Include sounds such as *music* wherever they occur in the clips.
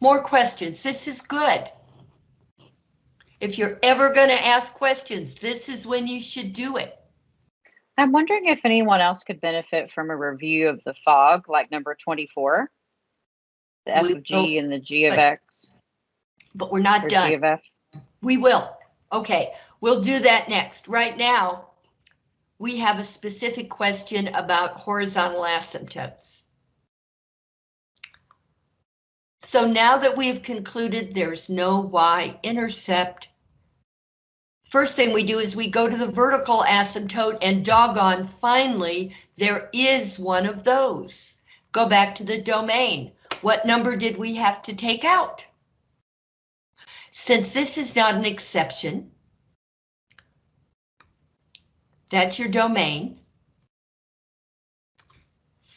More questions. This is good. If you're ever going to ask questions, this is when you should do it. I'm wondering if anyone else could benefit from a review of the fog, like number 24. The F of G and the G of but- X But we're not or G done. of F. We will. Okay, we'll do that next. Right now, we have a specific question about horizontal asymptotes. So now that we've concluded there's no y-intercept, first thing we do is we go to the vertical asymptote and doggone, finally, there is one of those. Go back to the domain. What number did we have to take out? Since this is not an exception, that's your domain.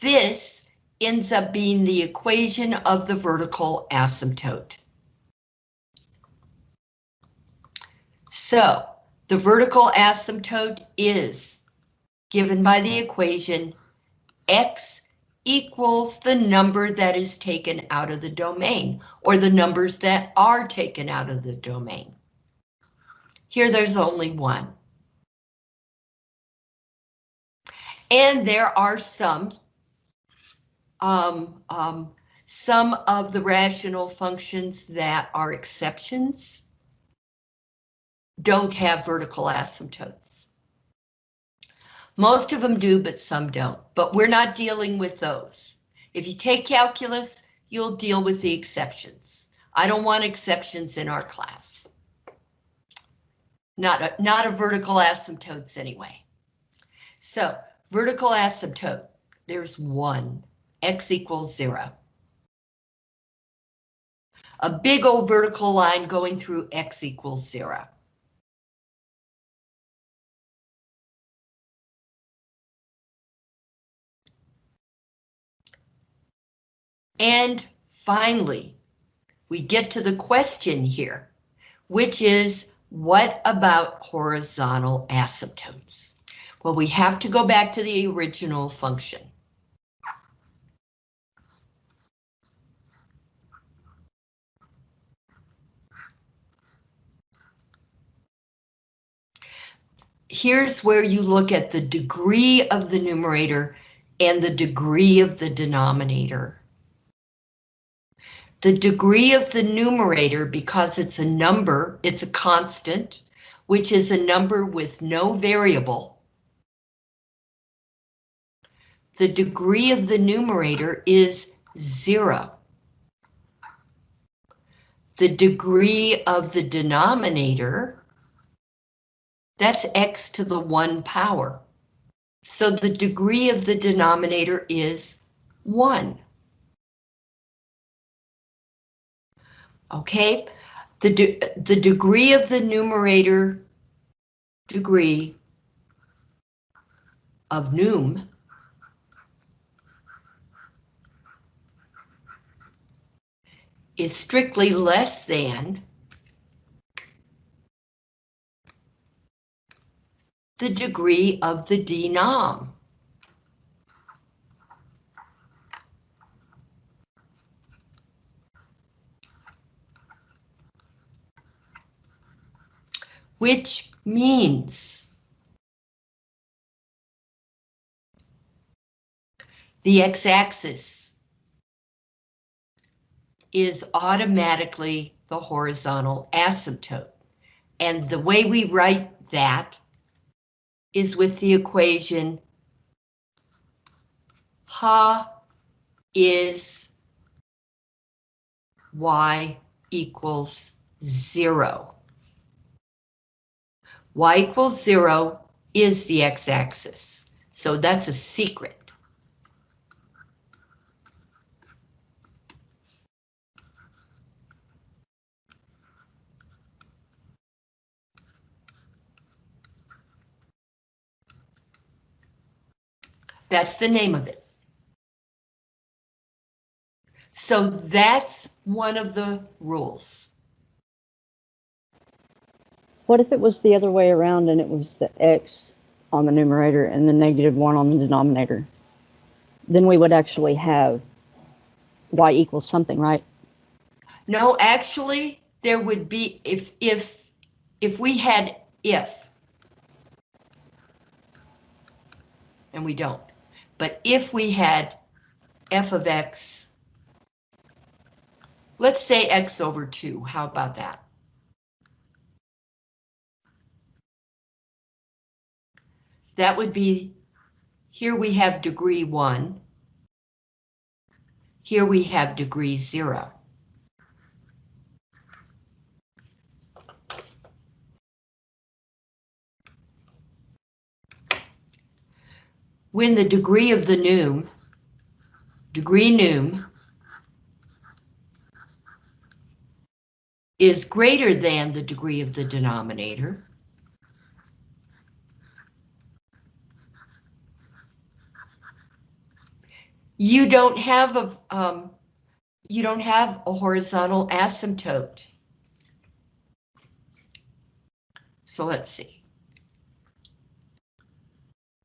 This ends up being the equation of the vertical asymptote. So the vertical asymptote is given by the equation x equals the number that is taken out of the domain, or the numbers that are taken out of the domain. Here there's only one. And there are some, um, um, some of the rational functions that are exceptions don't have vertical asymptotes. Most of them do, but some don't. But we're not dealing with those. If you take calculus, you'll deal with the exceptions. I don't want exceptions in our class. Not a, not a vertical asymptotes anyway. So vertical asymptote, there's one, x equals zero. A big old vertical line going through x equals zero. And finally, we get to the question here, which is what about horizontal asymptotes? Well, we have to go back to the original function. Here's where you look at the degree of the numerator and the degree of the denominator. The degree of the numerator, because it's a number, it's a constant, which is a number with no variable. The degree of the numerator is zero. The degree of the denominator, that's x to the one power. So the degree of the denominator is one. Okay, the, de the degree of the numerator degree of num is strictly less than the degree of the denom. which means the x-axis is automatically the horizontal asymptote. And the way we write that is with the equation ha is y equals zero y equals zero is the x-axis. So that's a secret. That's the name of it. So that's one of the rules. What if it was the other way around and it was the x on the numerator and the negative one on the denominator? Then we would actually have y equals something, right? No, actually, there would be, if, if, if we had if. And we don't, but if we had f of x, let's say x over two, how about that? That would be, here we have degree one. Here we have degree zero. When the degree of the num, degree num, is greater than the degree of the denominator, you don't have a, um, you don't have a horizontal asymptote. So let's see.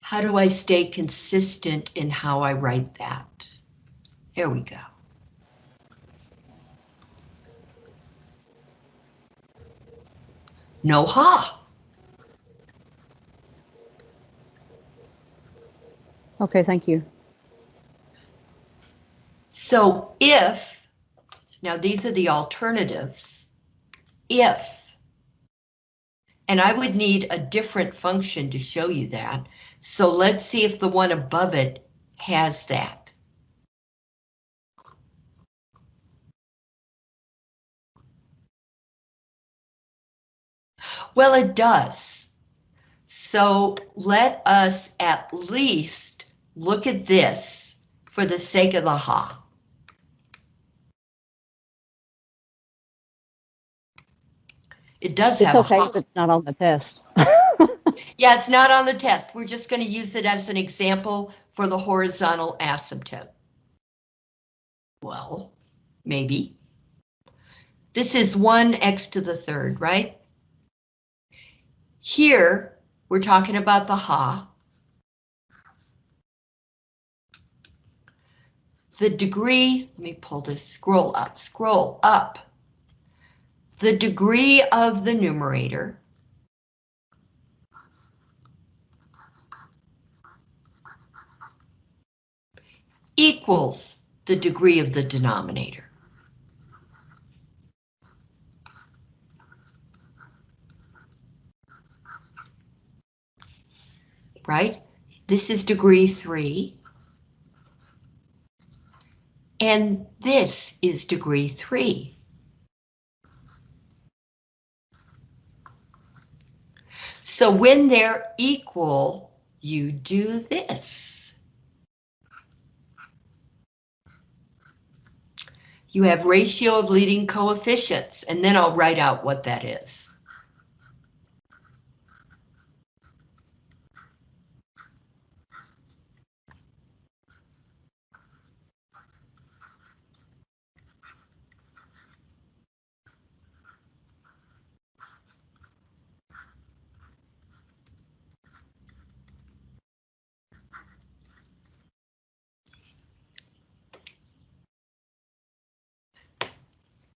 How do I stay consistent in how I write that? Here we go. No ha. Okay, thank you. So if, now these are the alternatives, if, and I would need a different function to show you that. So let's see if the one above it has that. Well, it does. So let us at least look at this for the sake of the ha. It does It's have a okay ha. it's not on the test. Yeah, it's not on the test. We're just going to use it as an example for the horizontal asymptote. Well, maybe. This is 1x to the third, right? Here, we're talking about the ha. The degree, let me pull this, scroll up, scroll up. The degree of the numerator equals the degree of the denominator. Right? This is degree three. And this is degree three. So when they're equal, you do this. You have ratio of leading coefficients, and then I'll write out what that is.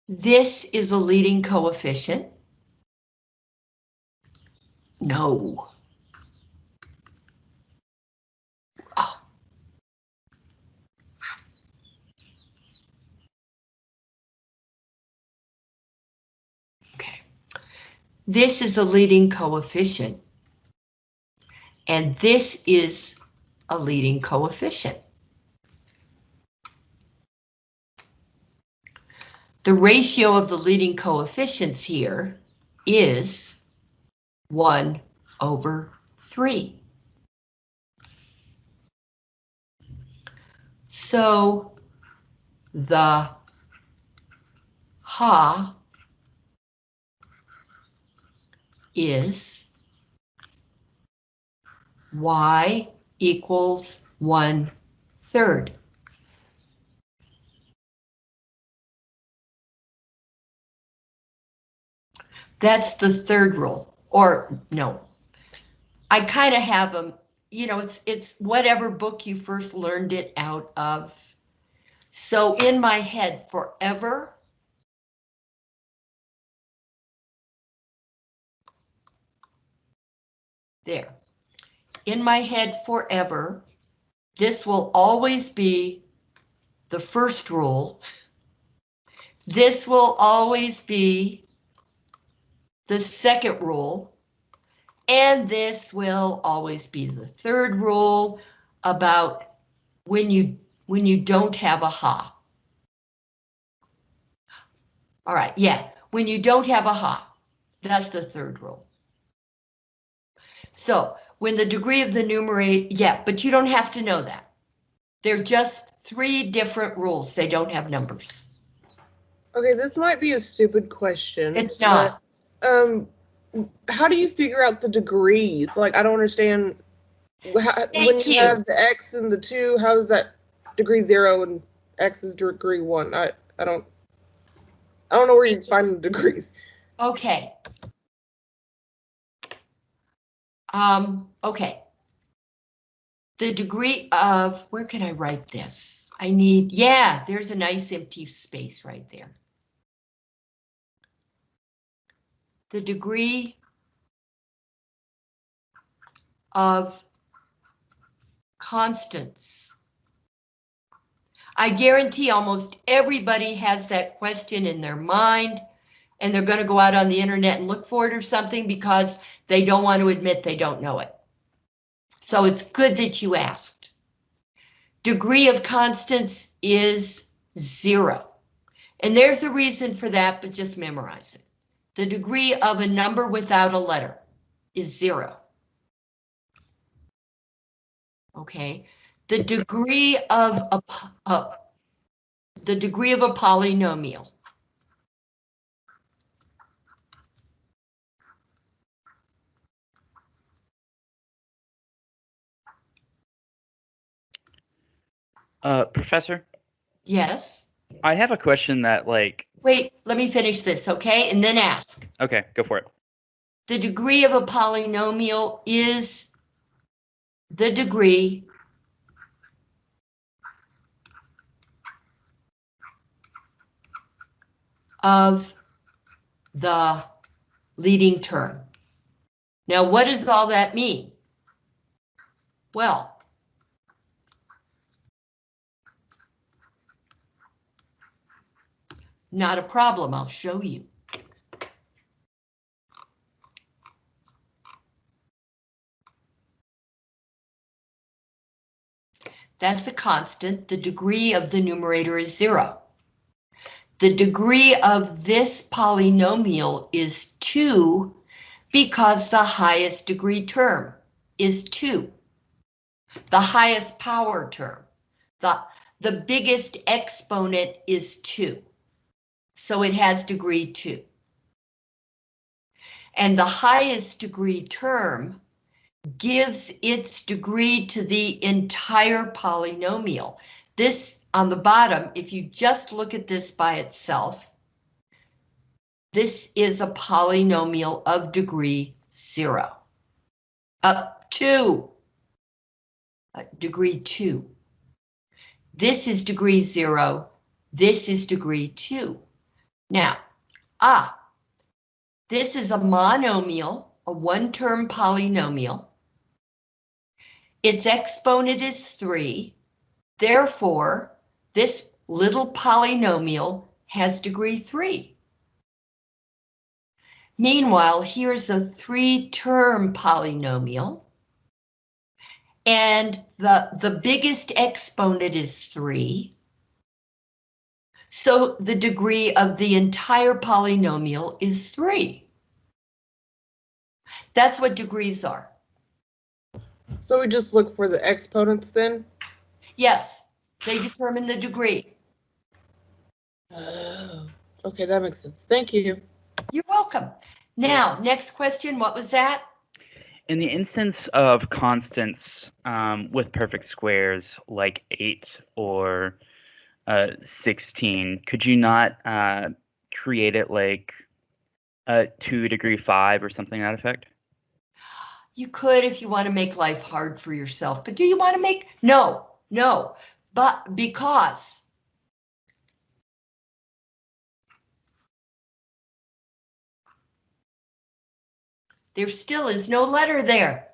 This is a leading coefficient. No. Oh. Okay. This is a leading coefficient. And this is a leading coefficient. The ratio of the leading coefficients here is 1 over 3. So the ha is y equals 1 third. That's the third rule, or no. I kind of have them, you know, it's, it's whatever book you first learned it out of. So in my head forever, there. In my head forever, this will always be the first rule. This will always be the second rule. And this will always be the third rule about when you when you don't have a ha. All right, yeah, when you don't have a ha, that's the third rule. So when the degree of the numerator, yeah, but you don't have to know that. They're just three different rules. They don't have numbers. Okay, this might be a stupid question. It's not. Um, how do you figure out the degrees? Like, I don't understand. How, when you, you. have the x and the two, how is that degree zero and x is degree one? I I don't. I don't know where you find the degrees. Okay. Um, okay. The degree of, where can I write this? I need, yeah, there's a nice empty space right there. The degree of constants. I guarantee almost everybody has that question in their mind and they're going to go out on the internet and look for it or something because they don't want to admit they don't know it. So it's good that you asked. Degree of constants is zero. And there's a reason for that, but just memorize it. The degree of a number without a letter is zero. Okay, the degree of a, uh, the degree of a polynomial Uh, Professor, Yes. I have a question that like, Wait, let me finish this, okay? And then ask. okay, go for it. The degree of a polynomial is the degree of the leading term. Now, what does all that mean? Well, not a problem, I'll show you. That's a constant. The degree of the numerator is zero. The degree of this polynomial is two because the highest degree term is two. The highest power term, the, the biggest exponent is two. So it has degree two. And the highest degree term gives its degree to the entire polynomial. This on the bottom, if you just look at this by itself, this is a polynomial of degree zero. Up to uh, degree two. This is degree zero. This is degree two. Now, ah, this is a monomial, a one-term polynomial. Its exponent is 3. Therefore, this little polynomial has degree 3. Meanwhile, here's a three-term polynomial. And the, the biggest exponent is 3. So the degree of the entire polynomial is 3. That's what degrees are. So we just look for the exponents then. Yes, they determine the degree. Oh, okay, that makes sense. Thank you. You're welcome. Now, next question, what was that? In the instance of constants um, with perfect squares like 8 or uh, 16, could you not uh, create it like a 2 degree 5 or something that effect? You could if you want to make life hard for yourself, but do you want to make, no, no, but because there still is no letter there.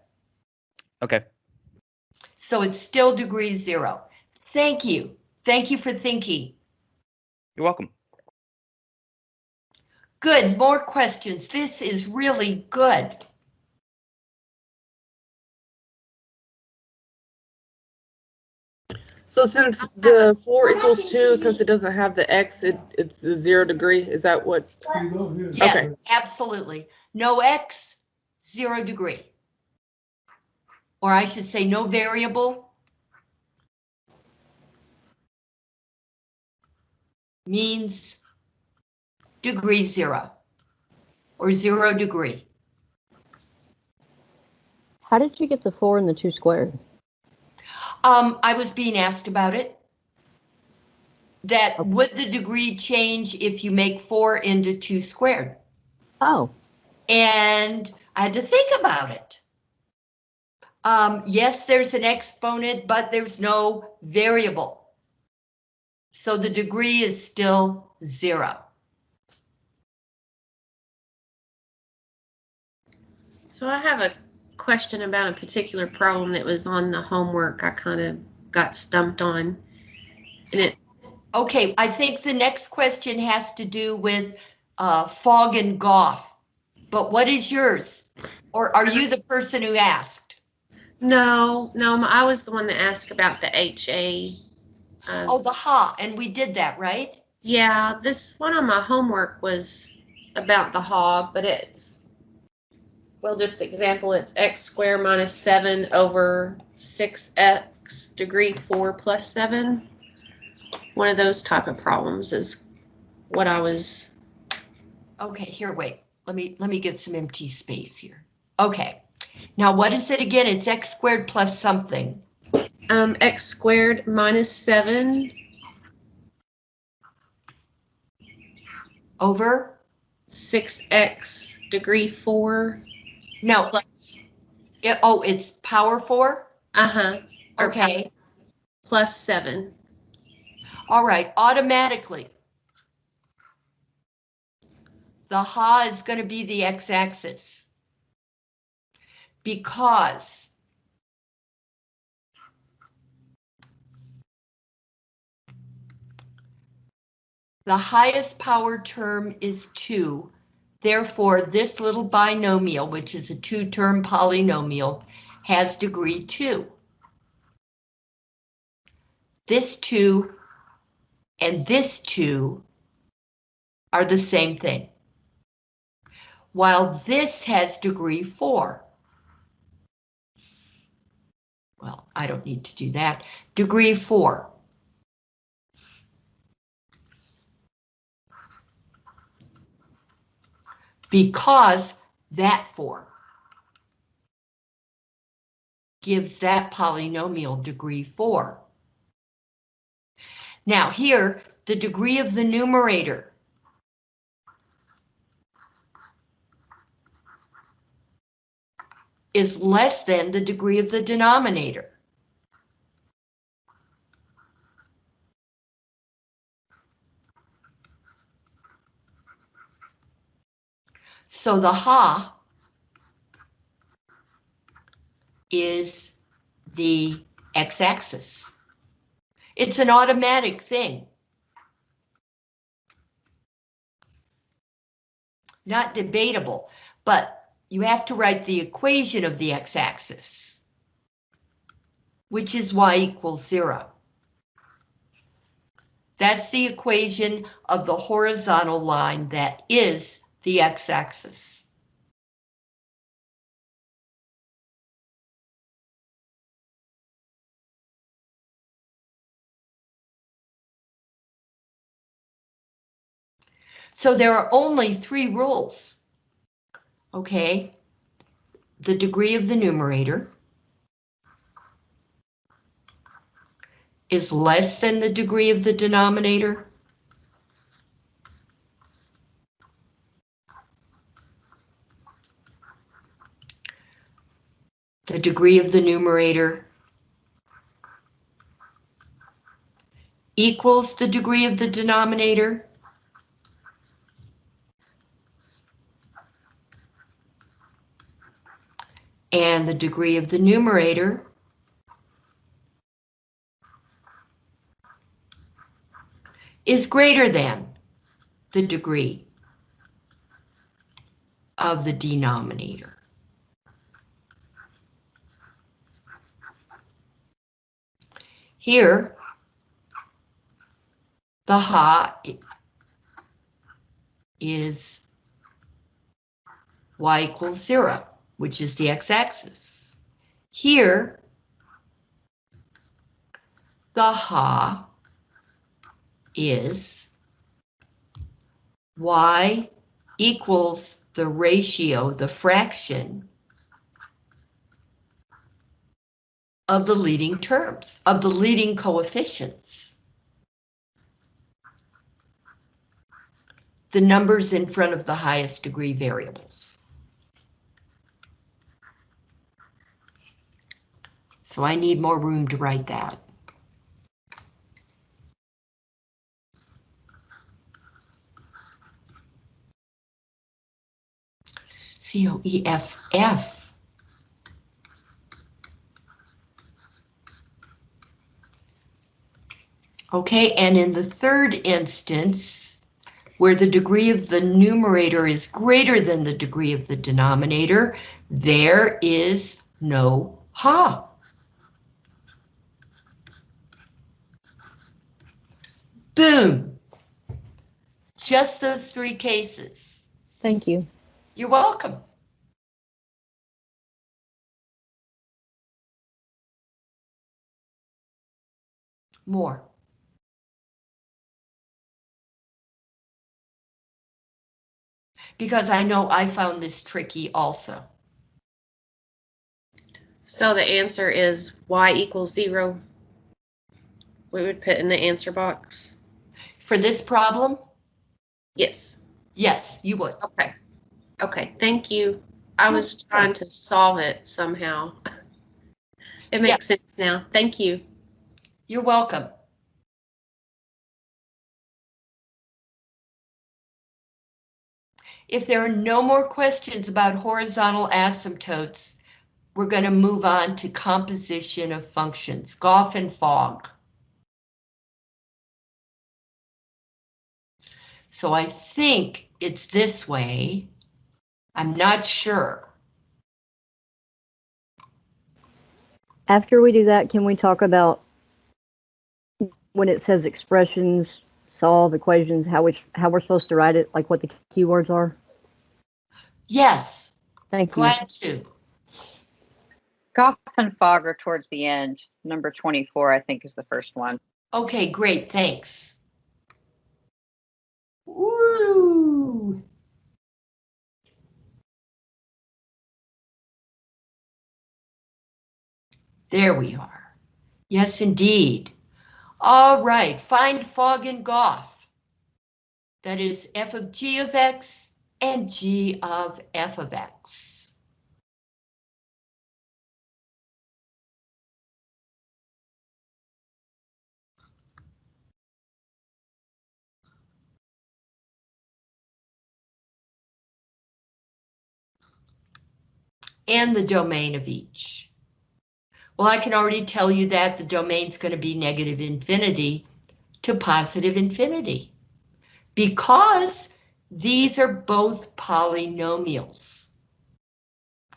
Okay. So it's still degree zero. Thank you. Thank you for thinking. You're welcome. Good, more questions. This is really good. So since the four equals two, since it doesn't have the x, it, it's a zero degree. Is that what? Yes, Okay. absolutely. No X, zero degree. Or I should say no variable. Means degree zero. Or zero degree. How did you get the four and the two squared? Um, I was being asked about it. That would the degree change if you make four into two squared? Oh, And I had to think about it. Um, yes, there's an exponent, but there's no variable. So the degree is still zero. So I have a question about a particular problem that was on the homework I kind of got stumped on. And it's Okay, I think the next question has to do with uh, fog and Goff. But what is yours? Or are you the person who asked? no, no, I was the one that asked about the HA. Um, Oh, the ha, and we did that, right? Yeah, this one on my homework was about the ha, but it's, well, just example, it's x squared minus seven over six x degree four plus seven. One of those type of problems is what I was, Okay, here, wait, let me, let me get some empty space here. Okay, now what is it again? It's x squared plus something. Um, x squared minus seven Over? six x degree four No, plus, it, oh, it's power four? uh-huh, Okay, plus seven. all right, automatically. The ha is gonna be the x-axis. Because the highest power term is two. Therefore, this little binomial, which is a two-term polynomial, has degree two. This two and this two are the same thing. While this has degree four. Well, I don't need to do that. Degree four. Because that four gives that polynomial degree four. Now here, the degree of the numerator. is less than the degree of the denominator. So the ha is the x-axis. It's an automatic thing. Not debatable, but you have to write the equation of the x-axis, which is y equals zero. That's the equation of the horizontal line that is the x-axis. So there are only three rules. Okay. The degree of the numerator is less than the degree of the denominator. The degree of the numerator equals the degree of the denominator. And the degree of the numerator is greater than the degree of the denominator. Here, the ha is y equals zero, which is the x-axis. Here, the ha is y equals the ratio, the fraction of the leading terms, of the leading coefficients. The numbers in front of the highest degree variables. So I need more room to write that. C O E F F. Okay, and in the third instance, where the degree of the numerator is greater than the degree of the denominator, there is no ha. Boom. Just those three cases. Thank you. You're welcome. More. Because I know I found this tricky also. So the answer is y equals zero. We would put in the answer box. For this problem, Yes. yes, you would. Okay. Okay, thank you. I was trying to solve it somehow. *laughs* It makes sense now. Thank you. You're welcome. If there are no more questions about horizontal asymptotes, we're going to move on to composition of functions, Goff and Fogg. So I think it's this way. I'm not sure. After we do that, can we talk about when it says expressions, solve equations, how we how we're supposed to write it, like what the keywords are? Yes, Thank you. glad to. Goff and Fogg are towards the end. Number 24, I think, is the first one. Okay, great, thanks. Woo! There we are. Yes, indeed. All right, find Fogg and Goff. That is f of g of x and g of f of x. and the domain of each. Well, I can already tell you that the domain's going to be negative infinity to positive infinity because these are both polynomials.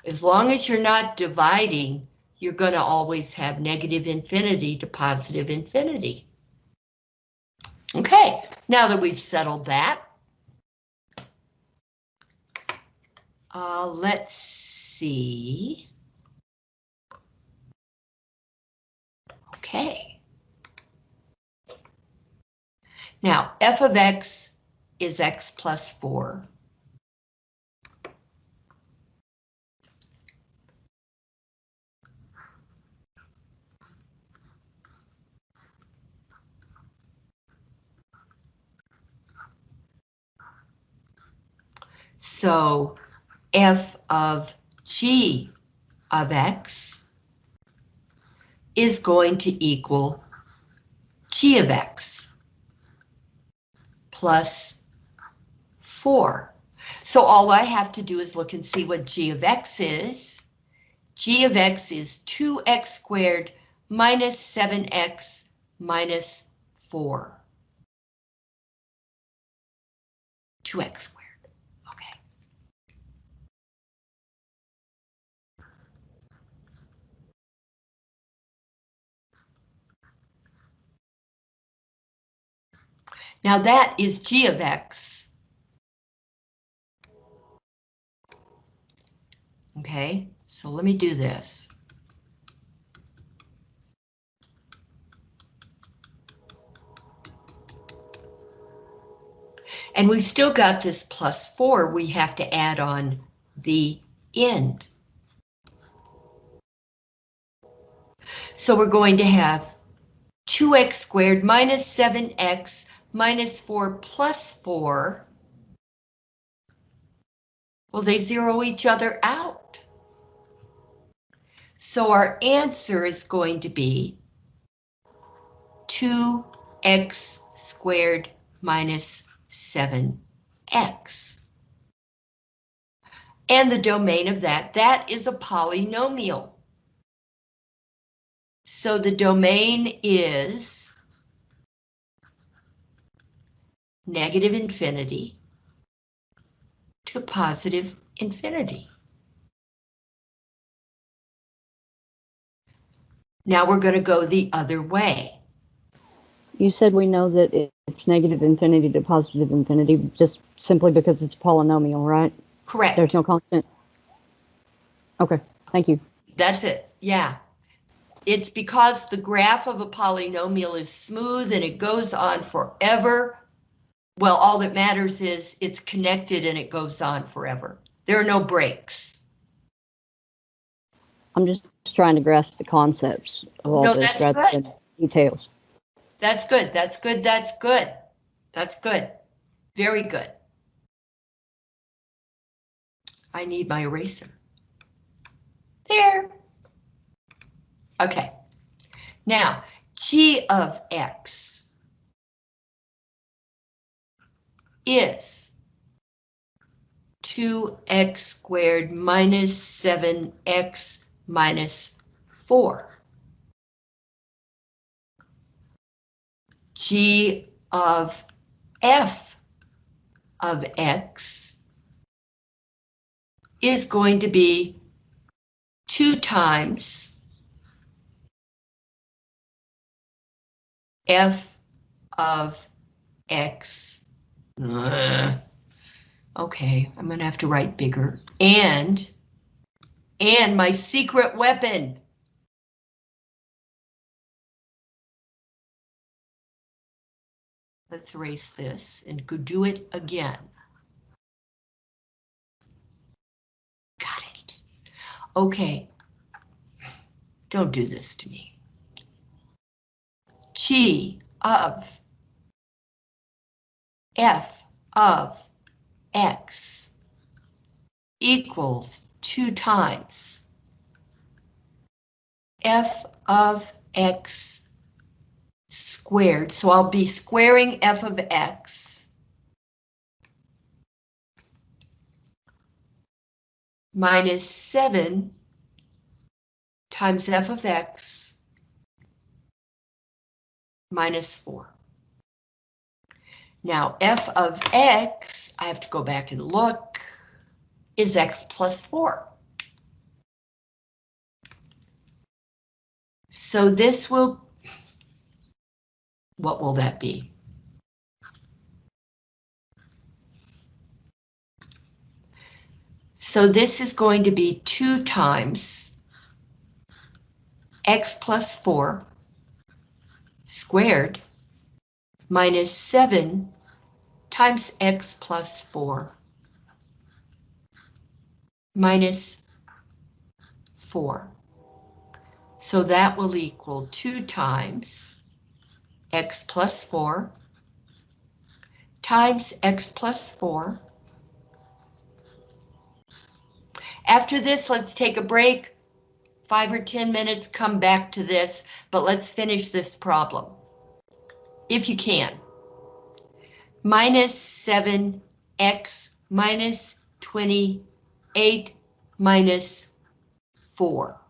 As long as you're not dividing, you're going to always have negative infinity to positive infinity. Okay, now that we've settled that, uh, let's see. Okay. Now, f of x is x plus 4. So f of g of x is going to equal g of x plus 4. So all I have to do is look and see what g of x is, g of x is 2x squared minus 7x minus 4. 2x squared, okay. Now that is g of x. Okay, so let me do this. And we've still got this plus 4 we have to add on the end. So we're going to have 2x squared minus 7x minus 4 plus 4. Well, they zero each other out. So our answer is going to be 2x squared minus 7x. And the domain of that, that is a polynomial. So the domain is negative infinity to positive infinity. Now we're going to go the other way. You said we know that it's negative infinity to positive infinity just simply because it's a polynomial, right? Correct. There's no constant. Okay, thank you. That's it, yeah. It's because the graph of a polynomial is smooth and it goes on forever. Well, all that matters is it's connected and it goes on forever. There are no breaks. I'm just trying to grasp the concepts of all No, this that's rather good. than details. That's good, that's good, that's good. That's good. Very good. I need my eraser. There. Okay. Now, g of x is 2x squared minus 7x minus 4. g of f of x is going to be 2 times f of x. Ugh. Okay, I'm gonna have to write bigger. And, and my secret weapon. Let's erase this and go do it again. Got it. Okay. Don't do this to me. G of f of x equals 2 times f of x squared, so I'll be squaring f of x minus 7 times f of x minus 4. Now f of x, I have to go back and look, is x plus 4. So this will what will that be? So this is going to be 2 times x plus 4 squared minus 7 times x plus 4 minus 4. So that will equal 2 times x plus 4 times x plus 4. After this, let's take a break, five or 10 minutes, come back to this, but let's finish this problem, if you can. Minus 7x minus 28 minus 4.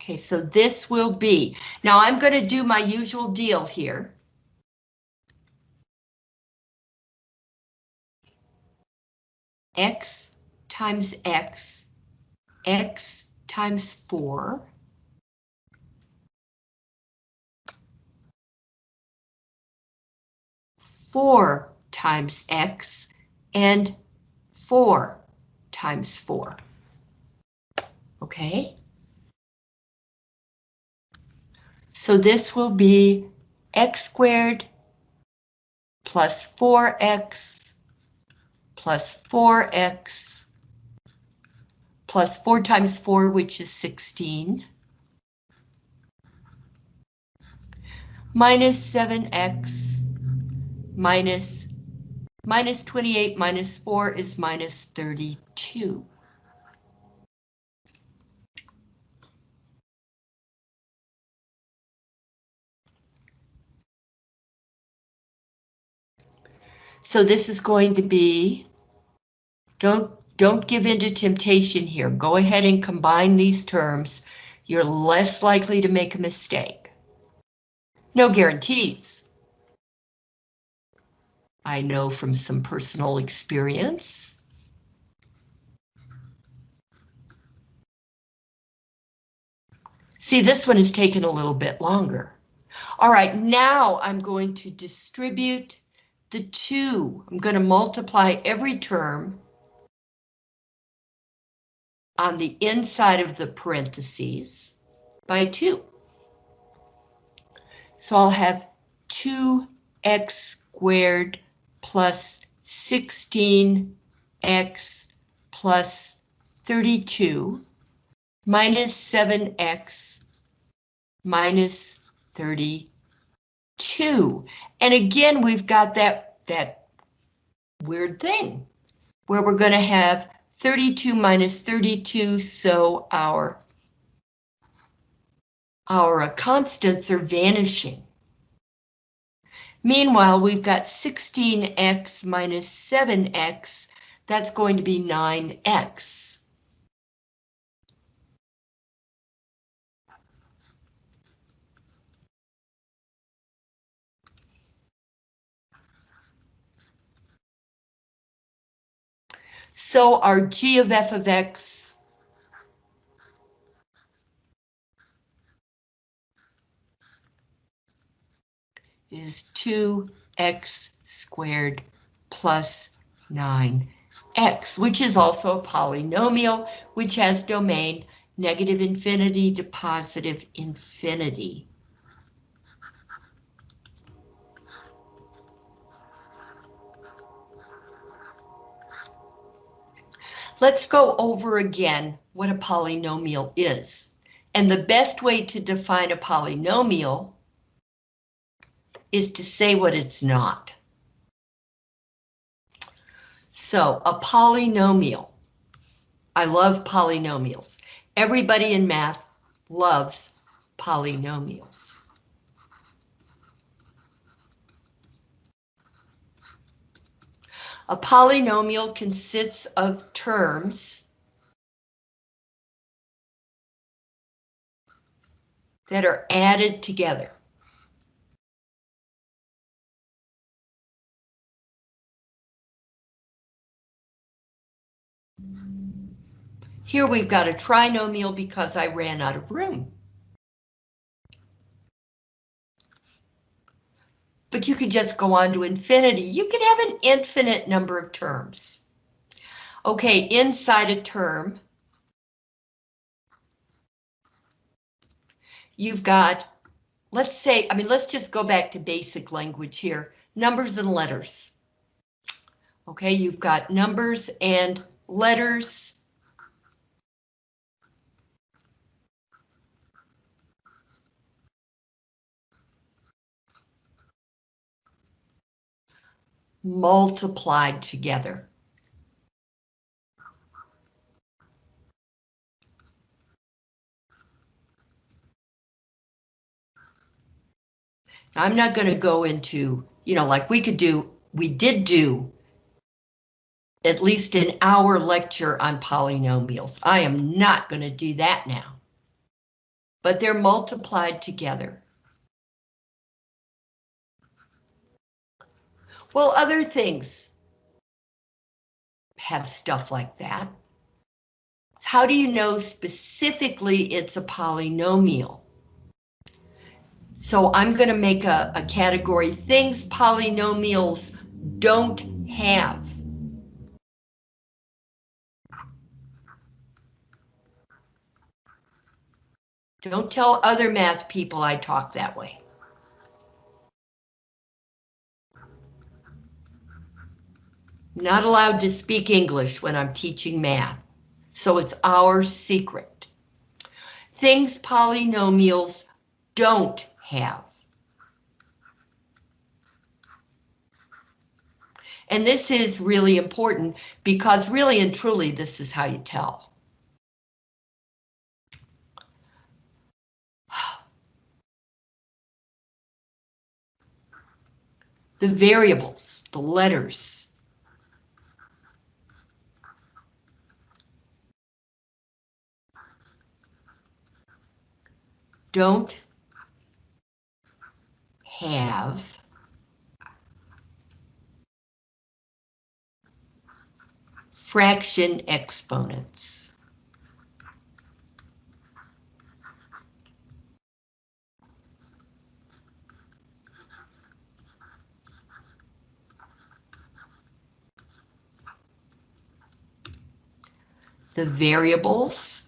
Okay, so this will be, now I'm going to do my usual deal here. X times X, X times 4. Four times X and four times four. Okay? So this will be x squared plus 4x plus 4x plus 4 times 4, which is 16, minus 7x minus minus 28 minus 4 is minus 32. So this is going to be, don't, don't give in to temptation here. Go ahead and combine these terms. You're less likely to make a mistake. No guarantees. I know from some personal experience. See, this one is taking a little bit longer. All right, now I'm going to distribute the two. I'm going to multiply every term on the inside of the parentheses by 2. So I'll have 2x squared plus 16x plus 32 minus 7x minus 32. And again, we've got that, that weird thing where we're going to have 32 minus 32, so our, our constants are vanishing. Meanwhile, we've got 16x minus 7x, that's going to be 9x. So our g of f of x is 2x squared plus 9x, which is also a polynomial, which has domain negative infinity to positive infinity. Let's go over again what a polynomial is. And the best way to define a polynomial is to say what it's not. So a polynomial. I love polynomials. Everybody in math loves polynomials. A polynomial consists of terms that are added together. Here we've got a trinomial because I ran out of room. But you could just go on to infinity. You could have an infinite number of terms. Okay, inside a term, you've got, let's say, I mean, let's just go back to basic language here, numbers and letters. Okay, you've got numbers and letters. multiplied together. I'm not going to go into, you know, like we could do, we did do at least an hour lecture on polynomials. I am not going to do that now. But they're multiplied together. Well, other things have stuff like that. How do you know specifically it's a polynomial? So I'm going to make a, a category, things polynomials don't have. Don't tell other math people I talk that way. Not allowed to speak English when I'm teaching math, so it's our secret. Things polynomials don't have. And this is really important because really and truly this is how you tell. The variables, the letters. Don't have fraction exponents. The variables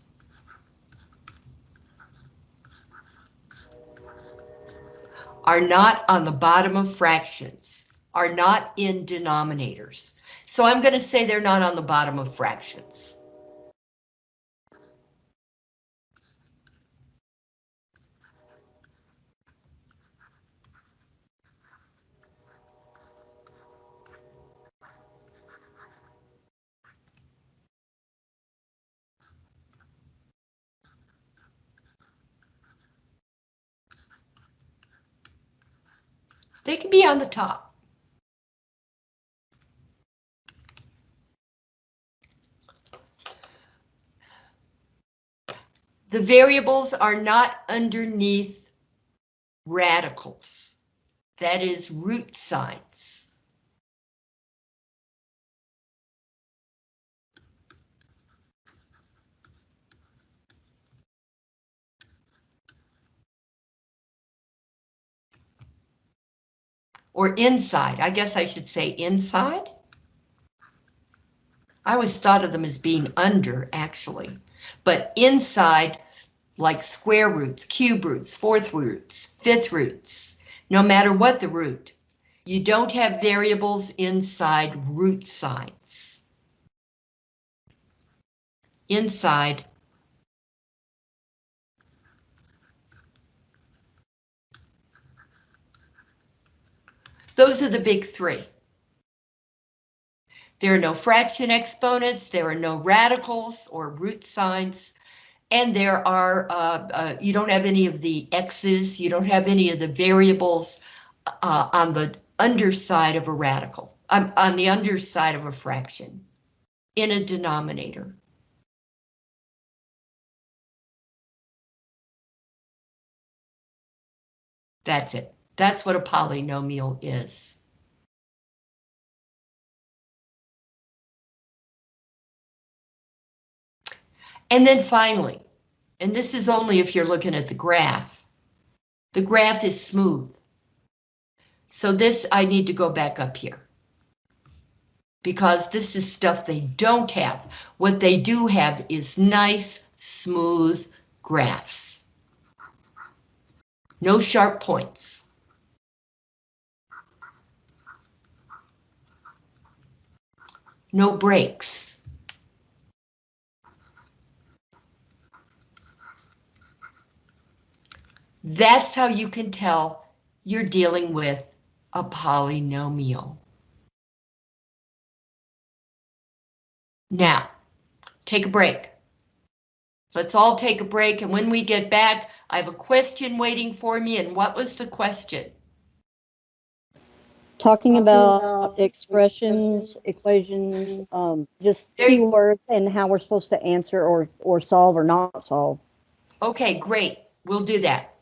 are not on the bottom of fractions, are not in denominators. So I'm going to say they're not on the bottom of fractions. They can be on the top. The variables are not underneath radicals. That is root signs. Or inside, I guess I should say inside. I always thought of them as being under, actually. But inside, like square roots, cube roots, fourth roots, fifth roots, no matter what the root, you don't have variables inside root signs. Inside Those are the big three. There are no fraction exponents, there are no radicals or root signs, and there are, uh, uh, you don't have any of the x's, you don't have any of the variables uh, on the underside of a radical, um, on the underside of a fraction in a denominator. That's it. That's what a polynomial is. And then finally, and this is only if you're looking at the graph, the graph is smooth. So this, I need to go back up here. Because this is stuff they don't have. What they do have is nice, smooth graphs. No sharp points. No breaks. That's how you can tell you're dealing with a polynomial. Now, take a break. Let's all take a break, and when we get back, I have a question waiting for me, and what was the question? Talking about expressions, equations, um, just keywords and how we're supposed to answer or, or solve or not solve. Okay, great. We'll do that.